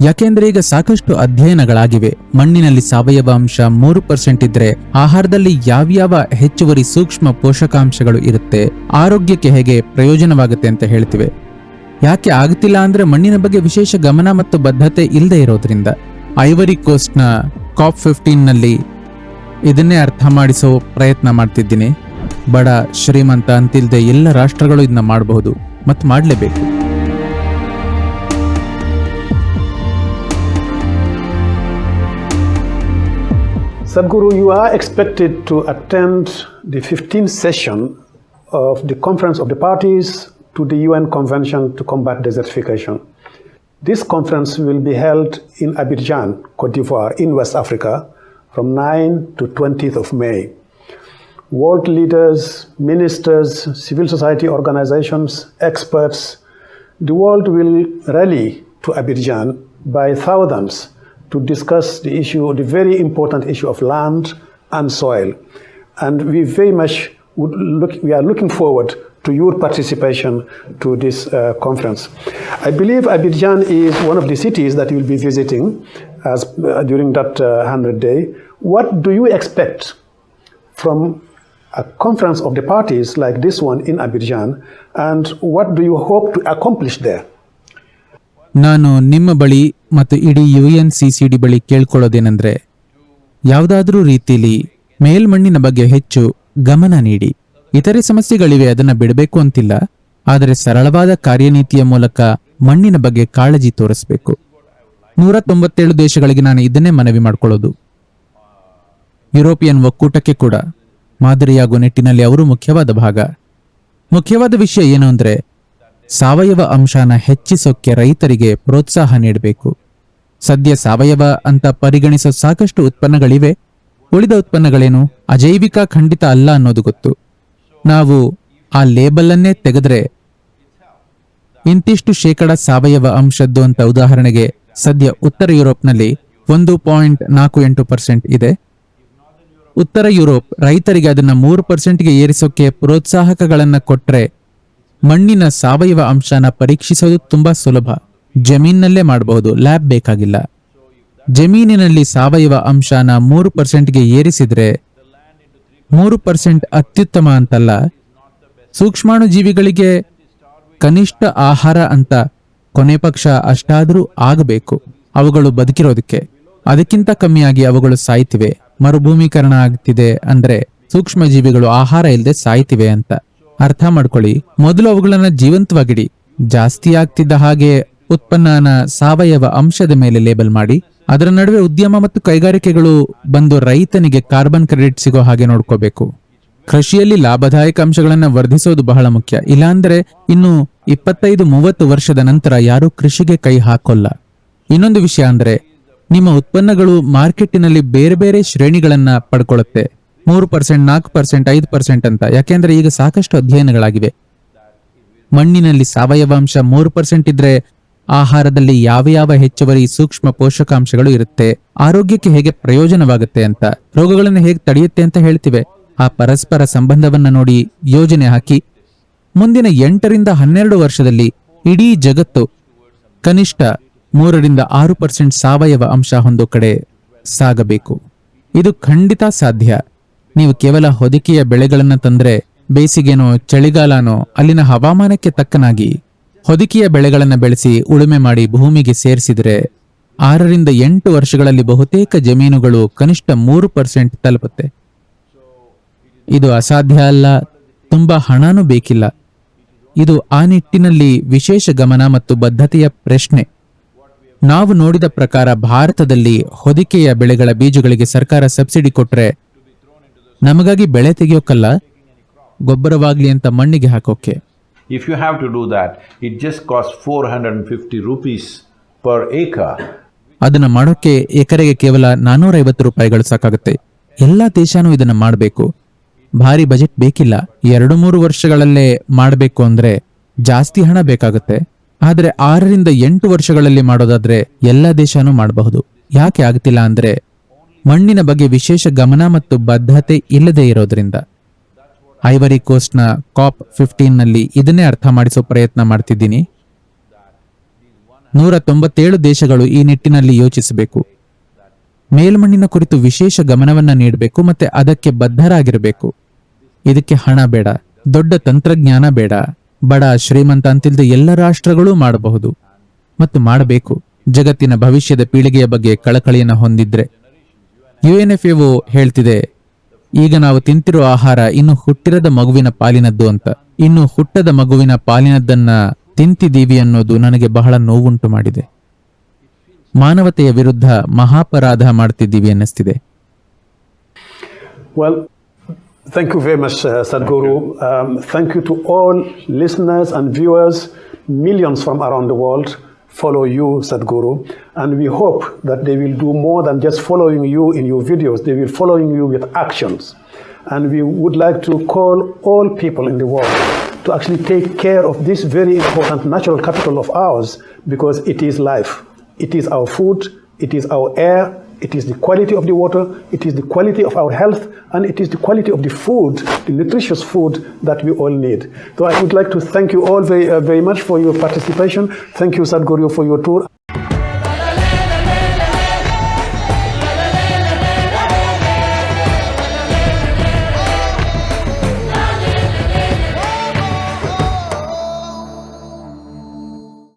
ಯಾಕೆಂದ್ರೆ ಈಗ ಸಾಕಷ್ಟು ಅಧ್ಯಯನಗಳಾಗಿವೆ. ಮಣ್ಣಿನಲ್ಲಿ ಸಾವಯವ ಅಂಶ ಮೂರು ಪರ್ಸೆಂಟ್ ಇದ್ರೆ ಆಹಾರದಲ್ಲಿ ಯಾವ್ಯಾವ ಹೆಚ್ಚುವರಿ ಸೂಕ್ಷ್ಮ ಪೋಷಕಾಂಶಗಳು ಇರುತ್ತೆ, ಆರೋಗ್ಯಕ್ಕೆ ಹೇಗೆ ಪ್ರಯೋಜನವಾಗುತ್ತೆ ಅಂತ ಹೇಳ್ತಿವೆ. ಯಾಕೆ ಆಗುತ್ತಿಲ್ಲ ಅಂದ್ರೆ ಮಣ್ಣಿನ ಬಗ್ಗೆ ವಿಶೇಷ ಗಮನ ಮತ್ತು ಬದ್ಧತೆ ಇಲ್ಲದೆ ಇರೋದ್ರಿಂದ. ಐವರಿ ಕೋಸ್ಟ್ನ ಕಾಪ್ ಫಿಫ್ಟೀನ್ನಲ್ಲಿ ಇದನ್ನೇ ಅರ್ಥ ಮಾಡಿಸೋ ಪ್ರಯತ್ನ ಮಾಡ್ತಿದ್ದೀನಿ. ಬಡ ಶ್ರೀಮಂತ ಅಂತಿಲ್ಲದೆ ಎಲ್ಲ ರಾಷ್ಟ್ರಗಳು ಇದನ್ನ ಮಾಡಬಹುದು. ಮತ್ತು ಮಾಡಲೇಬೇಕು. Sadhguru, you are expected to attend the 15th session of the Conference of the Parties to the UN Convention to Combat Desertification. This conference will be held in Abidjan, Cote d'Ivoire, in West Africa, from 9 to 20th of May. World leaders, ministers, civil society organizations, experts, the world will rally to Abidjan by thousands to discuss the issue, the very important issue of land and soil. And we very much would look, we are looking forward to your participation to this uh, conference. I believe Abidjan is one of the cities that you will be visiting as, uh, during that uh, 100 day. What do you expect from a conference of the parties like this one in Abidjan, and what do you hope to accomplish there? ನಾನು ನಿಮ್ಮ ಬಳಿ ಮತ್ತು ಇಡೀ U N C C D ಬಳಿ ಕೇಳ್ಕೊಳ್ಳೋದೇನೆಂದರೆ, ಯಾವುದಾದ್ರೂ ರೀತಿಲಿ ಮೇಲ್ಮಣ್ಣಿನ ಬಗ್ಗೆ ಹೆಚ್ಚು ಗಮನ ನೀಡಿ. ಇತರೆ ಸಮಸ್ಯೆಗಳಿವೆ, ಅದನ್ನು ಬಿಡಬೇಕು ಅಂತಿಲ್ಲ, ಆದರೆ ಸರಳವಾದ ಕಾರ್ಯನೀತಿಯ ಮೂಲಕ ಮಣ್ಣಿನ ಬಗ್ಗೆ ಕಾಳಜಿ ತೋರಿಸಬೇಕು. ನೂರ ತೊಂಬತ್ತೇಳು ದೇಶಗಳಿಗೆ ನಾನು ಇದನ್ನೇ ಮನವಿ ಮಾಡಿಕೊಳ್ಳೋದು. ಯುರೋಪಿಯನ್ ಒಕ್ಕೂಟಕ್ಕೆ ಕೂಡ ಮಾದರಿಯಾಗುವ ನಿಟ್ಟಿನಲ್ಲಿ ಅವರು ಮುಖ್ಯವಾದ ಭಾಗ. ಮುಖ್ಯವಾದ ವಿಷಯ ಏನು ಅಂದ್ರೆ ಸಾವಯವ ಅಂಶನ ಹೆಚ್ಚಿಸೋಕ್ಕೆ ರೈತರಿಗೆ ಪ್ರೋತ್ಸಾಹ ನೀಡಬೇಕು. ಸದ್ಯ ಸಾವಯವ ಅಂತ ಪರಿಗಣಿಸೋ ಸಾಕಷ್ಟು ಉತ್ಪನ್ನಗಳಿವೆ. ಉಳಿದ ಉತ್ಪನ್ನಗಳೇನು? ಅಜೈವಿಕ ಖಂಡಿತ ಅಲ್ಲ ಅನ್ನೋದು ಗೊತ್ತು. ನಾವು ಆ ಲೇಬಲನ್ನೇ ತೆಗೆದ್ರೆ ಇಂತಿಷ್ಟು ಶೇಕಡ ಸಾವಯವ ಅಂಶದ್ದು ಅಂತ ಉದಾಹರಣೆಗೆ ಸದ್ಯ ಉತ್ತರ ಯುರೋಪ್ನಲ್ಲಿ ಒಂದು ಪಾಯಿಂಟ್ ನಾಲ್ಕು ಎಂಟು ಪರ್ಸೆಂಟ್ ಇದೆ. ಉತ್ತರ ಯುರೋಪ್ ರೈತರಿಗೆ ಅದನ್ನ ಮೂರು ಪರ್ಸೆಂಟ್ಗೆ ಏರಿಸೋಕೆ ಪ್ರೋತ್ಸಾಹಕಗಳನ್ನ ಕೊಟ್ರೆ ಮಣ್ಣಿನ ಸಾವಯವ ಅಂಶನ ಪರೀಕ್ಷಿಸೋದು ತುಂಬಾ ಸುಲಭ. ಜಮೀನಿನಲ್ಲೇ ಮಾಡಬಹುದು, ಲ್ಯಾಬ್ ಬೇಕಾಗಿಲ್ಲ. ಜಮೀನಿನಲ್ಲಿ ಸಾವಯವ ಅಂಶನ ಮೂರು ಪರ್ಸೆಂಟ್ಗೆ ಏರಿಸಿದ್ರೆ ಮೂರು ಪರ್ಸೆಂಟ್ ಅತ್ಯುತ್ತಮ ಅಂತಲ್ಲ. ಸೂಕ್ಷ್ಮಾಣು ಜೀವಿಗಳಿಗೆ ಕನಿಷ್ಠ ಆಹಾರ ಅಂತ ಕೊನೆ ಪಕ್ಷ ಅಷ್ಟಾದರೂ ಆಗಬೇಕು. ಅವುಗಳು ಬದುಕಿರೋದಕ್ಕೆ. ಅದಕ್ಕಿಂತ ಕಮ್ಮಿಯಾಗಿ ಅವುಗಳು ಸಾಯ್ತಿವೆ. ಮರುಭೂಮೀಕರಣ ಆಗ್ತಿದೆ ಅಂದ್ರೆ ಸೂಕ್ಷ್ಮ ಜೀವಿಗಳು ಆಹಾರ ಇಲ್ಲದೆ ಸಾಯ್ತಿವೆ ಅಂತ. ಅರ್ಥ ಮಾಡ್ಕೊಳ್ಳಿ. ಮೊದಲು ಅವುಗಳನ್ನ ಜೀವಂತವಾಗಿಡಿ. ಜಾಸ್ತಿ ಆಗ್ತಿದ್ದ ಹಾಗೆ ಉತ್ಪನ್ನನ ಸಾವಯವ ಅಂಶದ ಮೇಲೆ ಲೇಬಲ್ ಮಾಡಿ. ಅದರ ನಡುವೆ ಉದ್ಯಮ ಮತ್ತು ಕೈಗಾರಿಕೆಗಳು ಬಂದು ರೈತನಿಗೆ ಕಾರ್ಬನ್ ಕ್ರೆಡಿಟ್ ಸಿಗೋ ಹಾಗೆ ನೋಡ್ಕೋಬೇಕು. ಕೃಷಿಯಲ್ಲಿ ಲಾಭದಾಯಕ ಅಂಶಗಳನ್ನ ವರ್ಧಿಸೋದು ಬಹಳ ಮುಖ್ಯ. ಇಲ್ಲಾಂದ್ರೆ ಇನ್ನು ಇಪ್ಪತ್ತೈದು, ಮೂವತ್ತು ವರ್ಷದ ನಂತರ ಯಾರೂ ಕೃಷಿಗೆ ಕೈ ಹಾಕೋಲ್ಲ. ಇನ್ನೊಂದು ವಿಷಯ ಅಂದ್ರೆ, ನಿಮ್ಮ ಉತ್ಪನ್ನಗಳು ಮಾರ್ಕೆಟಿನಲ್ಲಿ ಬೇರೆ ಬೇರೆ ಶ್ರೇಣಿಗಳನ್ನ ಪಡ್ಕೊಳ್ಳುತ್ತೆ ಮೂರು ಪರ್ಸೆಂಟ್ ನಾಲ್ಕು ಪರ್ಸೆಂಟ್ ಐದು ಪರ್ಸೆಂಟ್ ಅಂತ. ಯಾಕೆಂದ್ರೆ ಈಗ ಸಾಕಷ್ಟು ಅಧ್ಯಯನಗಳಾಗಿವೆ. ಮಣ್ಣಿನಲ್ಲಿ ಸಾವಯವ ಅಂಶ ಮೂರು ಪರ್ಸೆಂಟ್ ಇದ್ರೆ ಆಹಾರದಲ್ಲಿ ಯಾವ ಯಾವ ಹೆಚ್ಚುವರಿ ಸೂಕ್ಷ್ಮ ಪೋಷಕಾಂಶಗಳು ಇರುತ್ತೆ, ಆರೋಗ್ಯಕ್ಕೆ ಹೇಗೆ ಪ್ರಯೋಜನವಾಗುತ್ತೆ ಅಂತ, ರೋಗಗಳನ್ನು ಹೇಗೆ ತಡೆಯುತ್ತೆ ಅಂತ ಹೇಳ್ತಿವೆ. ಆ ಪರಸ್ಪರ ಸಂಬಂಧವನ್ನ ನೋಡಿ ಯೋಜನೆ ಹಾಕಿ. ಮುಂದಿನ ಎಂಟರಿಂದ ಹನ್ನೆರಡು ವರ್ಷದಲ್ಲಿ ಇಡೀ ಜಗತ್ತು ಕನಿಷ್ಠ ಮೂರರಿಂದ ಆರು ಪರ್ಸೆಂಟ್ ಸಾವಯವ ಅಂಶ ಹೊಂದೋ ಕಡೆ ಸಾಗಬೇಕು. ಇದು ಖಂಡಿತ ಸಾಧ್ಯ. ನೀವು ಕೇವಲ ಹೊದಿಕೆಯ ಬೆಳೆಗಳನ್ನು ತಂದ್ರೆ ಬೇಸಿಗೆನೋ, ಚಳಿಗಾಲನೋ, ಅಲ್ಲಿನ ಹವಾಮಾನಕ್ಕೆ ತಕ್ಕನಾಗಿ ಹೊದಿಕೆಯ ಬೆಳೆಗಳನ್ನು ಬೆಳೆಸಿ ಉಳುಮೆ ಮಾಡಿ ಭೂಮಿಗೆ ಸೇರಿಸಿದರೆ ಆರರಿಂದ ಎಂಟು ವರ್ಷಗಳಲ್ಲಿ ಬಹುತೇಕ ಜಮೀನುಗಳು ಕನಿಷ್ಠ ಮೂರು ಪರ್ಸೆಂಟ್ ತಲುಪುತ್ತೆ. ಇದು ಅಸಾಧ್ಯ ಅಲ್ಲ, ತುಂಬಾ ಹಣನೂ ಬೇಕಿಲ್ಲ. ಇದು ಆ ನಿಟ್ಟಿನಲ್ಲಿ ವಿಶೇಷ ಗಮನ ಮತ್ತು ಬದ್ಧತೆಯ ಪ್ರಶ್ನೆ. ನಾವು ನೋಡಿದ ಪ್ರಕಾರ ಭಾರತದಲ್ಲಿ ಹೊದಿಕೆಯ ಬೆಳೆಗಳ ಬೀಜಗಳಿಗೆ ಸರ್ಕಾರ ಸಬ್ಸಿಡಿ ಕೊಟ್ರೆ ನಮಗಾಗಿ ಬೆಳೆ ತೆಗೆಯೋಕ್ಕಲ್ಲ ಗೊಬ್ಬರವಾಗ್ಲಿ ಅಂತ ಮಣ್ಣಿಗೆ ಹಾಕೋಕೆ. To do have to do that, it just costs 450 rupees per acre. ಅದನ್ನ ಮಾಡೋಕೆ ಎಕರೆಗೆ ಕೇವಲ ನಾನ್ನೂರೈವತ್ತು ರೂಪಾಯಿಗಳು ಸಾಕಾಗುತ್ತೆ. ಎಲ್ಲ ದೇಶನೂ ಇದನ್ನ ಮಾಡಬೇಕು. ಭಾರಿ ಬಜೆಟ್ ಬೇಕಿಲ್ಲ. ಎರಡು ಮೂರು ವರ್ಷಗಳಲ್ಲೇ ಮಾಡಬೇಕು ಅಂದ್ರೆ ಜಾಸ್ತಿ ಹಣ ಬೇಕಾಗುತ್ತೆ. ಆದರೆ ಆರರಿಂದ ಎಂಟು ವರ್ಷಗಳಲ್ಲಿ ಮಾಡೋದಾದ್ರೆ ಎಲ್ಲ ದೇಶನೂ ಮಾಡಬಹುದು. ಯಾಕೆ ಆಗ್ತಿಲ್ಲ ಅಂದ್ರೆ ಮಣ್ಣಿನ ಬಗ್ಗೆ ವಿಶೇಷ ಗಮನ ಮತ್ತು ಬದ್ಧತೆ ಇಲ್ಲದೆ ಇರೋದ್ರಿಂದ. ಐವರಿ ಕೋಸ್ಟ್ನ ಕಾಪ್ ಫಿಫ್ಟೀನ್ನಲ್ಲಿ ಇದನ್ನೇ ಅರ್ಥ ಮಾಡಿಸೋ ಪ್ರಯತ್ನ ಮಾಡ್ತಿದ್ದೀನಿ. ನೂರ ತೊಂಬತ್ತೇಳು ದೇಶಗಳು ಈ ನಿಟ್ಟಿನಲ್ಲಿ ಯೋಚಿಸಬೇಕು. ಮೇಲ್ಮಣ್ಣಿನ ಕುರಿತು ವಿಶೇಷ ಗಮನವನ್ನ ನೀಡಬೇಕು ಮತ್ತೆ ಅದಕ್ಕೆ ಬದ್ಧರಾಗಿರಬೇಕು. ಇದಕ್ಕೆ ಹಣ ಬೇಡ, ದೊಡ್ಡ ತಂತ್ರಜ್ಞಾನ ಬೇಡ, ಬಡ ಶ್ರೀಮಂತ ಅಂತಿಲ್ದ ಎಲ್ಲ ರಾಷ್ಟ್ರಗಳೂ ಮಾಡಬಹುದು. ಮತ್ತು ಮಾಡಬೇಕು. ಜಗತ್ತಿನ ಭವಿಷ್ಯದ ಪೀಳಿಗೆಯ ಬಗ್ಗೆ ಕಳಕಳಿಯನ್ನು ಹೊಂದಿದ್ರೆ. ಯುಎನ್ಎಫ್ಎಒ ಹೇಳ್ತಿದೆ ಈಗ ನಾವು ತಿಂತಿರುವ ಆಹಾರ ಇನ್ನು ಹುಟ್ಟಿರದ ಮಗುವಿನ ಪಾಲಿನದ್ದು ಅಂತ ಇನ್ನು ಹುಟ್ಟದ ಮಗುವಿನ ಪಾಲಿನದ್ದನ್ನ ತಿಂತಿದ್ದೀವಿ ಅನ್ನೋದು ನನಗೆ ಬಹಳ ನೋವುಂಟು ಮಾಡಿದೆ ಮಾನವತೆಯ ವಿರುದ್ಧ ಮಹಾಪರಾಧ ಮಾಡ್ತಿದ್ದೀವಿ ಅನ್ನಿಸ್ತಿದೆ thank you very much, uh, Sadhguru. Um, thank you to all listeners and viewers. Millions from around the world follow you, Sadhguru. And we hope that they will do more than just following you in your videos. They will following you with actions. And we would like to call all people in the world to actually take care of this very important natural capital of ours because it is life. It is our food, it is our air, it is the quality of the water, it is the quality of our health, and it is the quality of the food, the nutritious food that we all need. So I would like to thank you all very, uh, very much for your participation. Thank you, Sadhguru, for your tour.